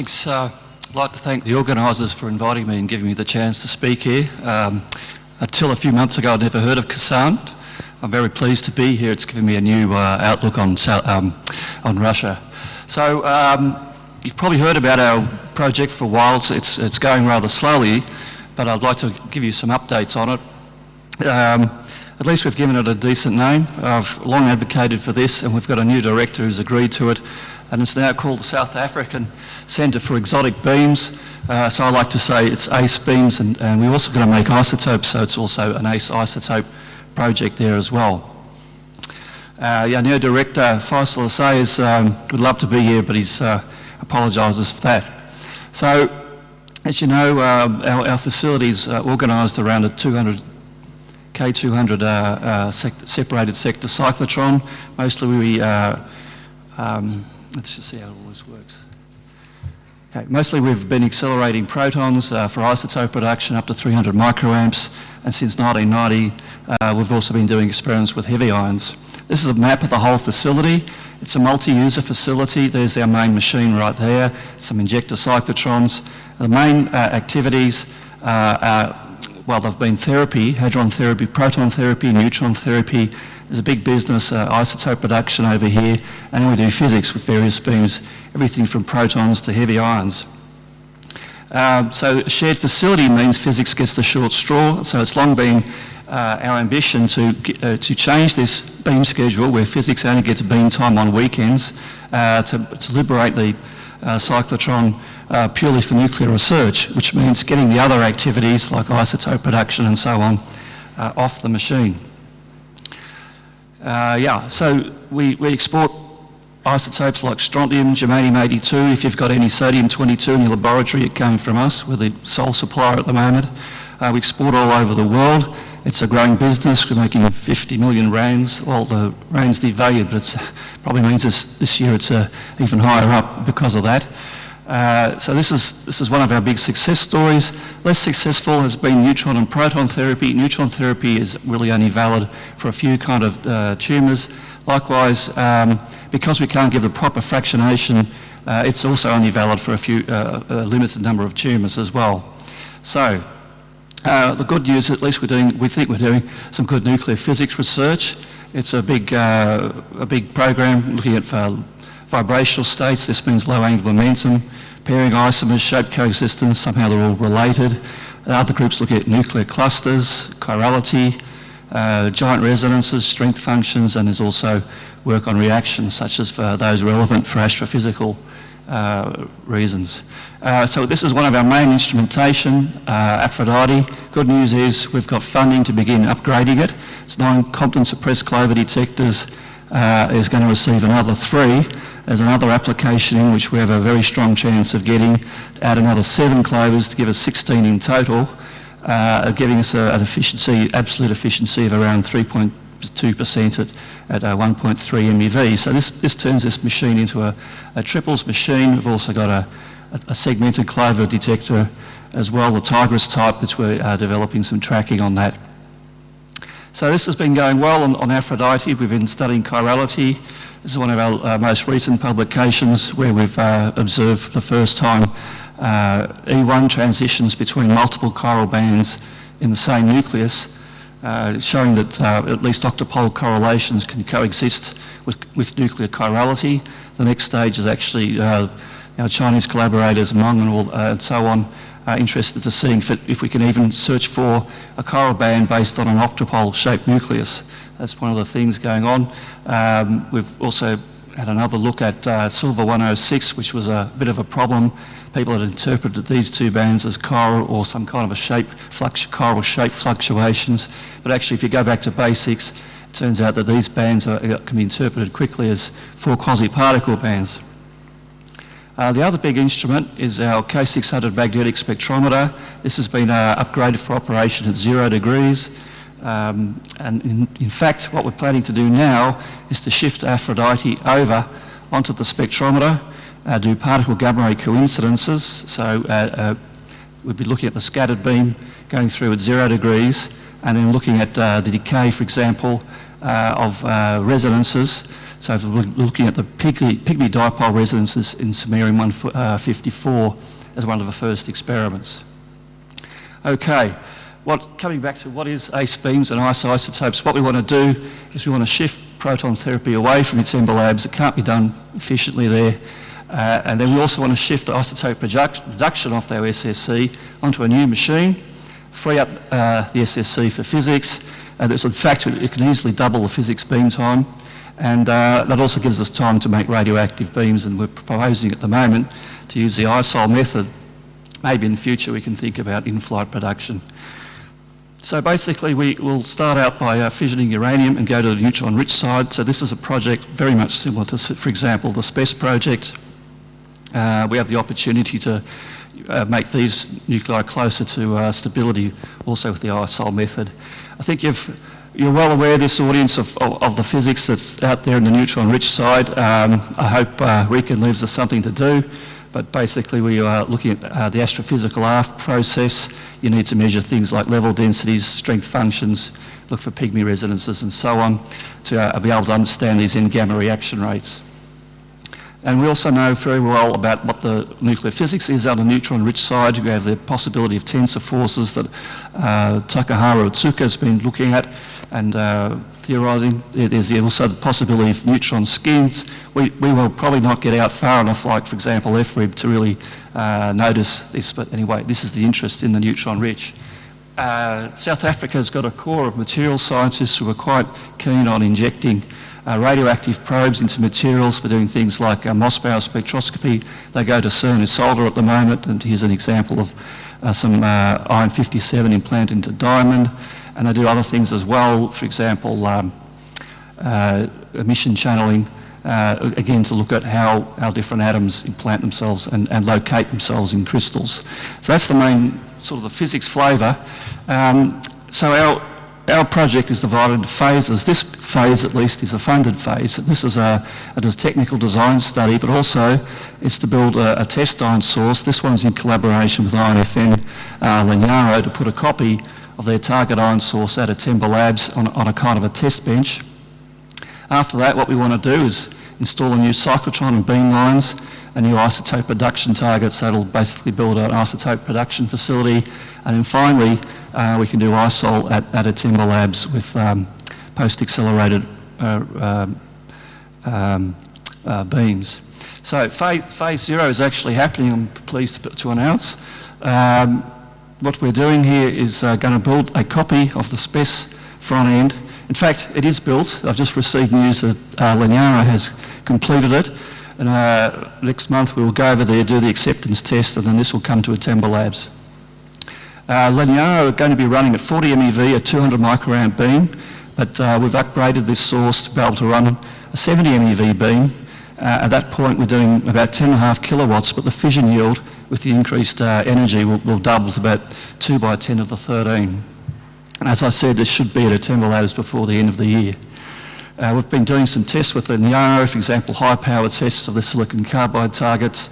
thanks. Uh, I'd like to thank the organisers for inviting me and giving me the chance to speak here. Um, until a few months ago, I'd never heard of Kazan. I'm very pleased to be here. It's given me a new uh, outlook on, um, on Russia. So um, you've probably heard about our project for a while. It's, it's, it's, going rather slowly, but I'd like to give you some updates on it. Um, at least we've given it a decent name. I've long advocated for this and we've got a new director who's agreed to it and it's now called the South African Centre for Exotic Beams. Uh, so I like to say it's ACE beams and, and we're also going to make isotopes so it's also an ACE isotope project there as well. Uh, yeah, new director Faisal Azaiez um, would love to be here but he uh, apologises for that. So as you know, uh, our, our facilities are organised around a 200 K200 uh, uh, separated sector cyclotron. Mostly we uh, um, Let's just see how all this works. Okay, mostly we've been accelerating protons uh, for isotope production up to 300 microamps, and since 1990 uh, we've also been doing experiments with heavy ions. This is a map of the whole facility. It's a multi-user facility. There's our main machine right there, some injector cyclotrons. The main uh, activities are well, they've been therapy, hadron therapy, proton therapy, neutron therapy, there's a big business, uh, isotope production over here, and we do physics with various beams, everything from protons to heavy ions. Um, so shared facility means physics gets the short straw, so it's long been uh, our ambition to, uh, to change this beam schedule where physics only gets beam time on weekends uh, to, to, liberate the uh, cyclotron uh, purely for nuclear research, which means getting the other activities like isotope production and so on off the machine. Uh, yeah, so we, we export isotopes like strontium, germanium-82. If you've got any sodium-22 in your laboratory, it came from us. We're the sole supplier at the moment. Uh, we export all over the world. It's a growing business. We're making 50 million rands. Well, the rands devalued, but it probably means this, this year it's uh, even higher up because of that. Uh, so this is, this is one of our big success stories. Less successful has been neutron and proton therapy. Neutron therapy is really only valid for a few kind of uh, tumours. Likewise, um, because we can't give the proper fractionation, uh, it's also only valid for a few uh, a limited number of tumours as well. So uh, the good news, at least we're doing, we think we're doing some good nuclear physics research. It's a big, a big program looking at vibrational states. This means low angular momentum pairing isomers, shape coexistence, somehow they're all related. Other groups look at nuclear clusters, chirality, uh, giant resonances, strength functions, and there's also work on reactions such as for those relevant for astrophysical uh, reasons. Uh, so this is one of our main instrumentation, uh, Aphrodite. Good news is we've got funding to begin upgrading it. It's nine Compton suppressed clover detectors uh, is going to receive another three there's another application in which we have a very strong chance of getting add another seven clovers to give us 16 in total, uh, giving us a, an efficiency, absolute efficiency of around 3.2% at, at uh, 1.3 MeV. So this, this turns this machine into a, a triples machine. We've also got a, a, segmented clover detector as well, the TIGRESS type, which we're uh, developing some tracking on that. So this has been going well on, on Aphrodite. We've been studying chirality. This is one of our uh, most recent publications where we've uh, observed for the first time uh, E1 transitions between multiple chiral bands in the same nucleus, uh, showing that uh, at least octupole correlations can coexist with, with, nuclear chirality. The next stage is actually our Chinese collaborators, Meng and, all, and so on, interested to seeing if, it, if we can even search for a chiral band based on an octupole shaped nucleus. That's one of the things going on. Um, we've also had another look at uh, Silver 106, which was a bit of a problem. People had interpreted these two bands as chiral or some kind of a shape, chiral shape fluctuations. But actually, if you go back to basics, it turns out that these bands are, can be interpreted quickly as four quasi-particle bands. Uh, the other big instrument is our K600 magnetic spectrometer. This has been uh, upgraded for operation at zero degrees. Um, and in, in, fact, what we're planning to do now is to shift Aphrodite over onto the spectrometer, uh, do particle gamma ray coincidences. So uh, uh, we'd be looking at the scattered beam going through at zero degrees and then looking at uh, the decay, for example, uh, of resonances. So we're looking at the pygmy, pygmy dipole resonances in samarium 154 as one of the first experiments. Okay, what, coming back to what is ACE beams and isotopes, what we want to do is we want to shift proton therapy away from iThemba labs. It can't be done efficiently there. Uh, and then we also want to shift the isotope production off our SSC onto a new machine, free up uh, the SSC for physics. And in fact, it can easily double the physics beam time. And uh, that also gives us time to make radioactive beams. And we're proposing at the moment to use the ISOL method. Maybe in the future we can think about in-flight production. So basically we will start out by uh, fissioning uranium and go to the neutron-rich side. So this is a project very much similar to, for example, the SPES project. Uh, we have the opportunity to uh, make these nuclei closer to uh, stability also with the ISOL method. I think you've, you're well aware, this audience, of, of, of, the physics that's out there in the neutron-rich side. Um, I hope uh, RIKEN leaves us something to do. But basically we are looking at uh, the astrophysical r-process. You need to measure things like level densities, strength functions, look for pygmy resonances and so on to uh, be able to understand these n-gamma reaction rates. And we also know very well about what the nuclear physics is on the neutron-rich side. We have the possibility of tensor forces that uh, Takaharu Otsuka has been looking at and uh, theorising. There's also the possibility of neutron skins. We, we will probably not get out far enough, like for example FRIB, to really uh, notice this. But anyway, this is the interest in the neutron rich. Uh, South Africa has got a core of material scientists who are quite keen on injecting uh, radioactive probes into materials for doing things like uh, Mossbauer spectroscopy. They go to CERN ISOLDE at the moment, and here's an example of uh, some uh, iron 57 implanted into diamond and I do other things as well, for example, um, uh, emission channeling, uh, again to look at how, our different atoms implant themselves and, and locate themselves in crystals. So that's the main sort of the physics flavour. Um, so our, our project is divided into phases. This phase, at least, is a funded phase. This is a, a technical design study, but also it's to build a, a, test ion source. This one's in collaboration with INFN uh, Legnaro to put a copy of their target ion source out of iThemba Labs on, on a kind of a test bench. After that, what we want to do is install a new cyclotron and beam lines, a new isotope production targets that'll basically build an isotope production facility. And then finally, uh, we can do ISOL at, at a iThemba Labs with um, post-accelerated uh, um, um, uh, beams. So phase, phase, zero is actually happening, I'm pleased to, to announce. Um, what we're doing here is uh, going to build a copy of the SPES front end. In fact, it is built. I've just received news that uh, has completed it. And uh, next month we will go over there, do the acceptance test, and then this will come to iThemba Labs. Uh, are going to be running at 40 MeV, a 200 microamp beam, but uh, we've upgraded this source to be able to run a 70 MeV beam. Uh, at that point we're doing about 10.5 kilowatts, but the fission yield with the increased uh, energy will, will, double to about 2 by 10 of the 13. And as I said, this should be at a Labs before the end of the year. Uh, we've been doing some tests with the Legnaro, for example, high-power tests of the silicon carbide targets.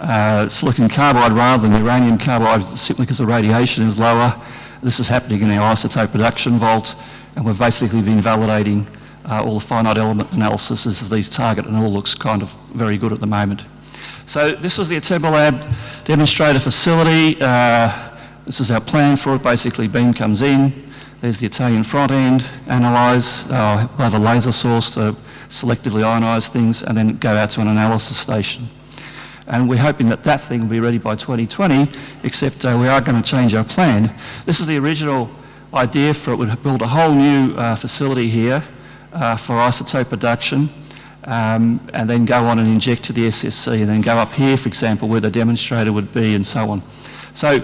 Uh, silicon carbide rather than uranium carbide simply because the radiation is lower. This is happening in our isotope production vault, and we've basically been validating uh, all the finite element analyses of these targets, and all looks kind of very good at the moment. So this was the iThemba Lab demonstrator facility. Uh, this is our plan for it. Basically, beam comes in. There's the Italian front end, analyse. Uh, we'll have a laser source to selectively ionise things and then go out to an analysis station. And we're hoping that that thing will be ready by 2020, except uh, we are going to change our plan. This is the original idea for it. We'd build a whole new uh, facility here uh, for isotope production um, and then go on and inject to the SSC and then go up here, for example, where the demonstrator would be and so on. So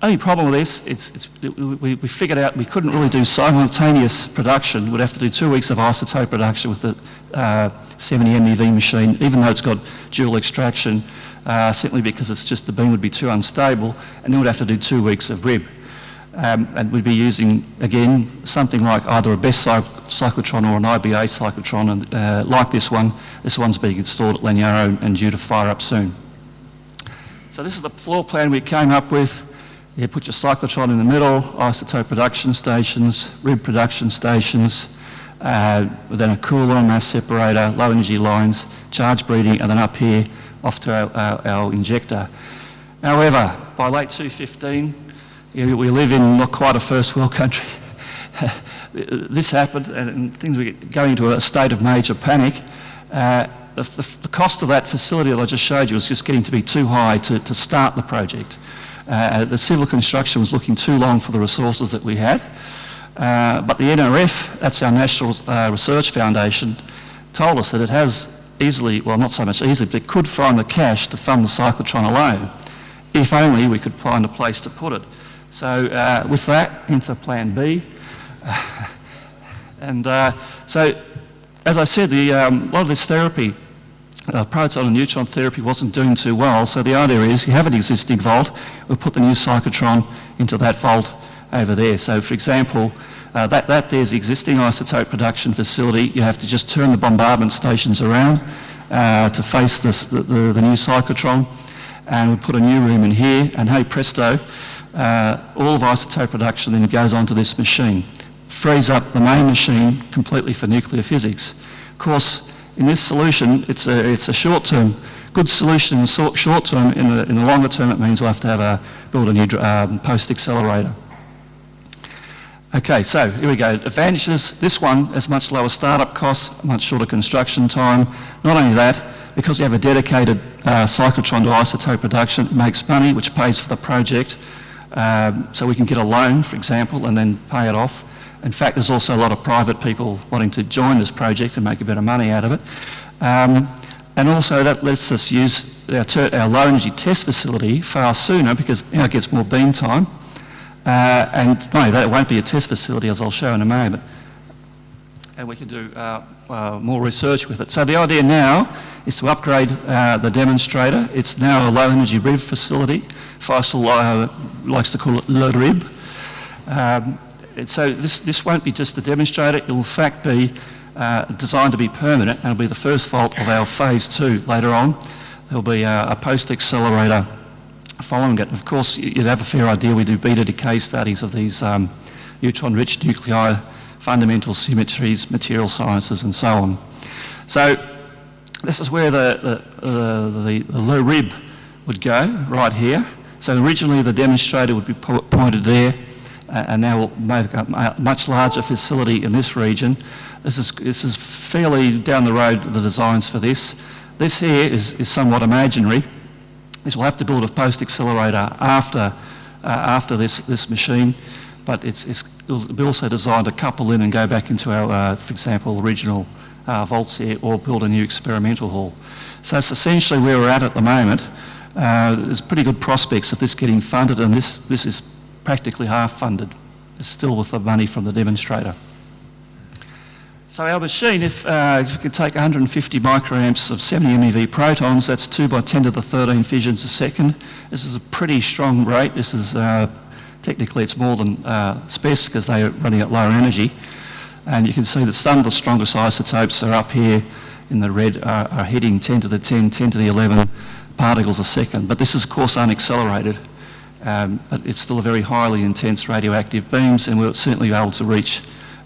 only problem with this, it's, it's, it, we, we, figured out we couldn't really do simultaneous production. We'd have to do two weeks of isotope production with the uh, 70 MeV machine, even though it's got dual extraction, uh, simply because it's just the beam would be too unstable, and then we'd have to do two weeks of RIB. Um, and we'd be using, again, something like either a Best cyclotron or an IBA cyclotron, and uh, like this one, this one's being installed at Legnaro and due to fire up soon. So this is the floor plan we came up with. You put your cyclotron in the middle, isotope production stations, RIB production stations, uh, then a cooler, mass separator, low energy lines, charge breeding, and then up here off to our, our, our injector. However, by late 2015, you know, we live in not quite a first world country. this happened and things were going into a state of major panic. Uh, the, the, the, cost of that facility that I just showed you was just getting to be too high to, to start the project. Uh, the civil construction was looking too long for the resources that we had. Uh, but the NRF, that's our National uh, Research Foundation, told us that it has easily, well not so much easily, but it could find the cash to fund the cyclotron alone, if only we could find a place to put it. So uh, with that, into Plan B. and uh, so, as I said, the, um, a lot of this therapy, uh, proton and neutron therapy wasn't doing too well, so the idea is you have an existing vault, we'll put the new cyclotron into that vault over there. So for example, uh, that, that there's the existing isotope production facility. You have to just turn the bombardment stations around uh, to face this, the, the, the, new cyclotron. And we put a new room in here, and hey presto, uh, all of isotope production then goes onto this machine. Frees up the main machine completely for nuclear physics. Of course, in this solution, it's a, it's a short-term, good solution in the short term. In the, in the longer term, it means we'll have to have a, build a new um, post-accelerator. Okay, so here we go. Advantages, this one has much lower startup costs, much shorter construction time. Not only that, because we have a dedicated uh, cyclotron to isotope production, it makes money which pays for the project. Um, so we can get a loan, for example, and then pay it off. In fact, there's also a lot of private people wanting to join this project and make a bit of money out of it. Um, and also that lets us use our, our low energy test facility far sooner because know, it gets more beam time. Uh, and no, that won't be a test facility, as I'll show in a moment. And we can do uh, uh, more research with it. So the idea now is to upgrade uh, the demonstrator. It's now a low energy RIB facility. Faisal uh, likes to call it Le RIB. Um, so this, this won't be just a demonstrator, it will in fact be uh, designed to be permanent and it'll be the first vault of our phase two later on. There'll be a post-accelerator following it. Of course, you'd have a fair idea. We do beta decay studies of these um, neutron-rich nuclei, fundamental symmetries, material sciences, and so on. So this is where the, the, uh, the, the low rib would go, right here. So originally the demonstrator would be po pointed there, uh, and now we'll make a much larger facility in this region. This is, this is fairly down the road, the designs for this. This here is, is somewhat imaginary is we'll have to build a post accelerator after, uh, after this, this machine, but it's, it's, it'll be also designed to couple in and go back into our, uh, for example, original uh, here or build a new experimental hall. So that's essentially where we're at at the moment. Uh, there's pretty good prospects of this getting funded and this, this is practically half funded, it's still with the money from the demonstrator. So our machine, if, uh, if we could take 150 microamps of 70 MeV protons, that's 2 by 10 to the 13 fissions a second. This is a pretty strong rate. This is, uh, technically it's more than uh, because they're running at lower energy. And you can see that some of the strongest isotopes are up here in the red are, are hitting 10 to the 10, 10 to the 11 particles a second. But this is of course unaccelerated. Um, but it's still a very highly intense radioactive beams and we'll certainly able to reach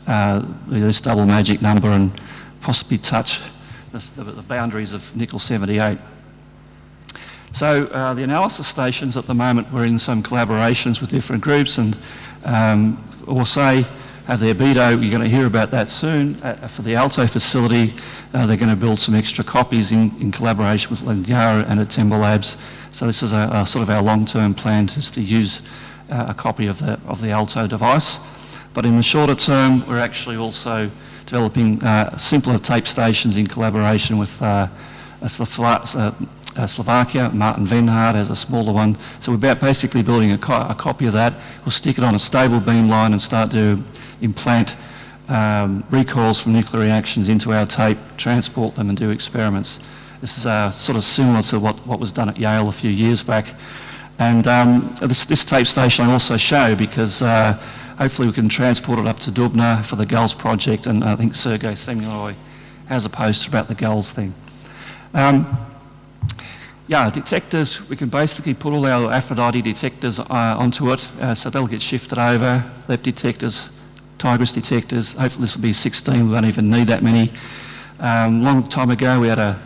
uh, this double magic number and possibly touch the, the boundaries of nickel 78. So uh, the analysis stations at the moment, we're in some collaborations with different groups and um, say have their BEDO, you're going to hear about that soon. Uh, for the Alto facility, uh, they're going to build some extra copies in, in collaboration with Legnaro and iThemba Labs. So this is a, a sort of our long-term plan, just to use uh, a copy of the, of the Alto device. But in the shorter term, we're actually also developing uh, simpler tape stations in collaboration with uh, uh, uh, Slovakia. Martin Venhart has a smaller one. So we're basically building a, co a, copy of that. We'll stick it on a stable beam line and start to implant um, recoils from nuclear reactions into our tape, transport them and do experiments. This is uh, sort of similar to what, what was done at Yale a few years back. And um, this, this, tape station I also show because uh, hopefully we can transport it up to Dubna for the GALS project and I think Sergei Zemlyanoy has a poster about the GALS thing. Um, yeah, detectors, we can basically put all our Aphrodite detectors uh, onto it, uh, so they'll get shifted over. LEP detectors, TIGRESS detectors. Hopefully this will be 16, we won't even need that many. Um, long time ago we had a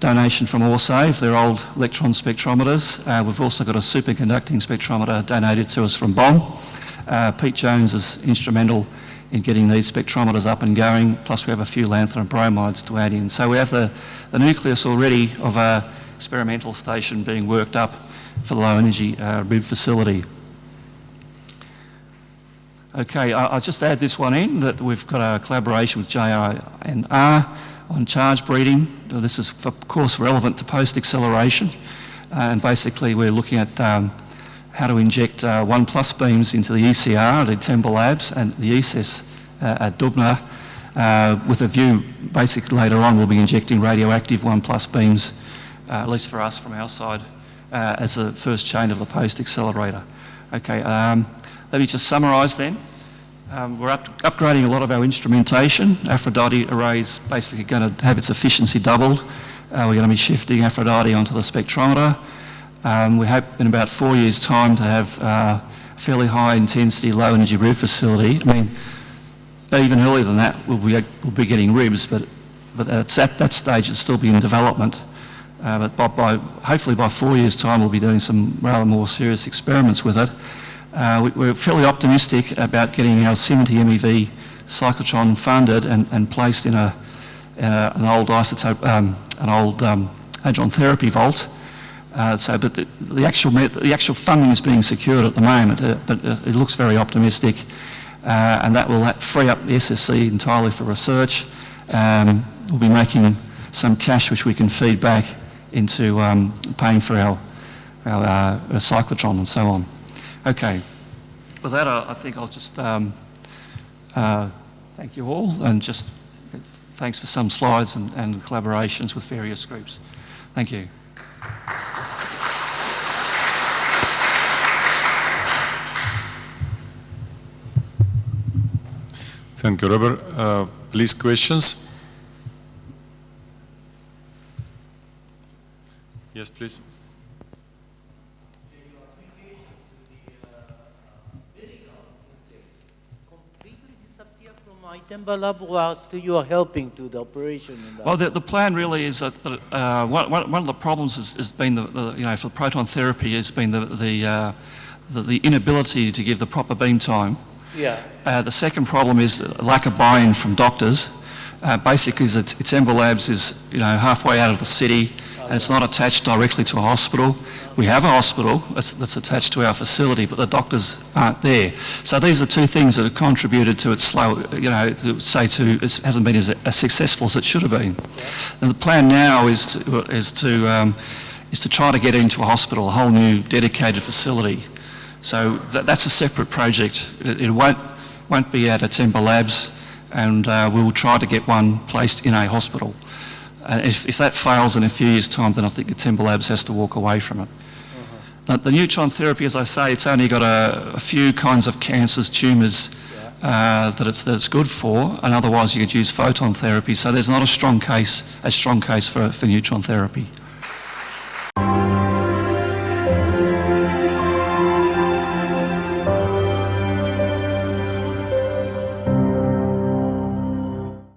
donation from Allsave, their old electron spectrometers. Uh, we've also got a superconducting spectrometer donated to us from BOM. Uh, Pete Jones is instrumental in getting these spectrometers up and going, plus we have a few lanthanum bromides to add in. So we have the, the nucleus already of a experimental station being worked up for the low energy uh, RIB facility. Okay, I, will just add this one in, that we've got a collaboration with JINR on charge breeding. This is of course relevant to post-acceleration uh, and basically we're looking at um, how to inject uh, 1 plus beams into the ECR at iThemba Labs and the ESS uh, at Dubna uh, with a view basically later on we'll be injecting radioactive 1 plus beams, uh, at least for us from our side, uh, as the first chain of the post-accelerator. Okay, um, let me just summarise then. Um, we're up upgrading a lot of our instrumentation. Aphrodite array is basically going to have its efficiency doubled. Uh, we're going to be shifting Aphrodite onto the spectrometer. Um, we hope in about four years' time to have uh, a fairly high intensity, low energy RIB facility. I mean, even earlier than that, we'll be, we'll be getting RIBs, but, but at that stage it'll still be in development. Uh, but by, by, hopefully by four years' time we'll be doing some rather more serious experiments with it. Uh, we, are fairly optimistic about getting our 70 MeV cyclotron funded and, and placed in a, uh, an old isotope, um, an old um, hadron therapy vault. Uh, so, but the, the, actual the actual funding is being secured at the moment, uh, but uh, it looks very optimistic, uh, and that will free up the SSC entirely for research. Um, we'll be making some cash which we can feed back into um, paying for our, our, our cyclotron and so on. Okay. With that, I, I think I'll just um, uh, thank you all and just thanks for some slides and, and collaborations with various groups. Thank you. Thank you, Robert. Uh, please, questions? Yes, please. iThemba Lab was you are helping to the operation? well, the, the plan really is that, that uh, one, one of the problems has, has been, the, the, you know, for proton therapy has been the, the, uh, the, the, inability to give the proper beam time. Yeah. Uh, the second problem is lack of buy-in from doctors. Uh, basically, it's, iThemba Labs is, you know, halfway out of the city and it's not attached directly to a hospital. We have a hospital that's, that's, attached to our facility, but the doctors aren't there. So these are two things that have contributed to its slow, you know, to say to, it hasn't been as, as successful as it should have been. And the plan now is to, is to, um, is to try to get into a hospital, a whole new dedicated facility. So that, that's a separate project. It, it, won't, won't be at iThemba Labs, and uh, we'll try to get one placed in a hospital. Uh, if, if, that fails in a few years' time, then I think the iThemba Labs has to walk away from it. Uh-huh. The neutron therapy, as I say, it's only got a, a few kinds of cancers, tumours uh, that, it's, that it's good for, and otherwise you could use photon therapy. So there's not a strong case, a strong case for, for neutron therapy.